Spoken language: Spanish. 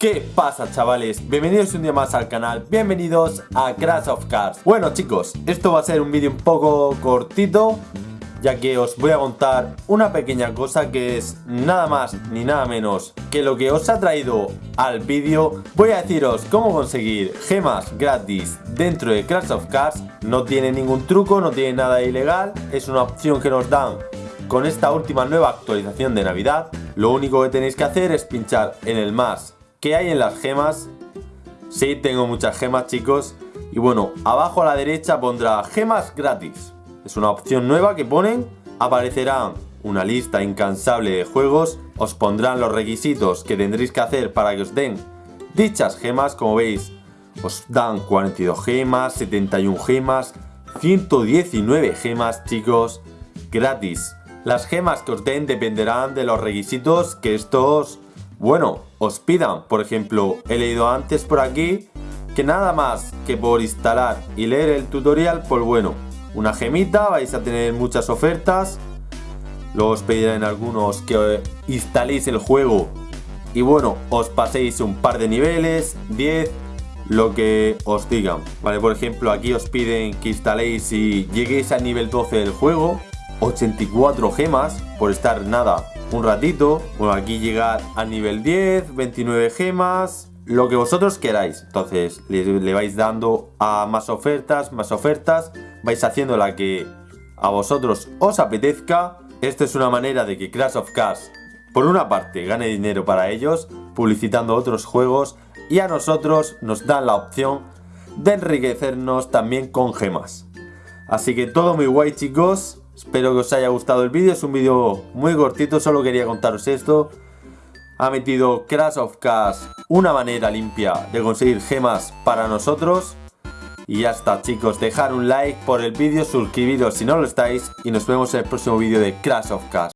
¿Qué pasa chavales? Bienvenidos un día más al canal, bienvenidos a Crash of Cars. Bueno chicos, esto va a ser un vídeo un poco cortito Ya que os voy a contar una pequeña cosa que es nada más ni nada menos Que lo que os ha traído al vídeo. Voy a deciros cómo conseguir gemas gratis dentro de Crash of Cars. No tiene ningún truco, no tiene nada ilegal. Es una opción que nos dan con esta última nueva actualización de Navidad. Lo único que tenéis que hacer es pinchar en el más ¿Qué hay en las gemas? Sí, tengo muchas gemas, chicos. Y bueno, abajo a la derecha pondrá gemas gratis. Es una opción nueva que ponen. Aparecerá una lista incansable de juegos. Os pondrán los requisitos que tendréis que hacer para que os den dichas gemas. Como veis, os dan 42 gemas, 71 gemas, 119 gemas, chicos, gratis. Las gemas que os den dependerán de los requisitos que estos bueno, os pidan. Por ejemplo, he leído antes por aquí que nada más que por instalar y leer el tutorial, pues bueno, una gemita, vais a tener muchas ofertas. Luego os pedirán algunos que instaléis el juego y bueno, os paséis un par de niveles, 10, lo que os digan. Vale, por ejemplo, aquí os piden que instaléis y lleguéis al nivel 12 del juego, 84 gemas por estar nada un ratito. Bueno, aquí llegar al nivel 10, 29 gemas, lo que vosotros queráis. Entonces le, vais dando a más ofertas, más ofertas, vais haciendo la que a vosotros os apetezca. Esta es una manera de que Crash of Cars, por una parte, gane dinero para ellos, publicitando otros juegos, y a nosotros nos dan la opción de enriquecernos también con gemas. Así que todo muy guay chicos, Espero que os haya gustado el vídeo, es un vídeo muy cortito, solo quería contaros esto. Ha metido Crash of Cars una manera limpia de conseguir gemas para nosotros. Y ya está chicos, dejar un like por el vídeo, suscribiros si no lo estáis y nos vemos en el próximo vídeo de Crash of Cars.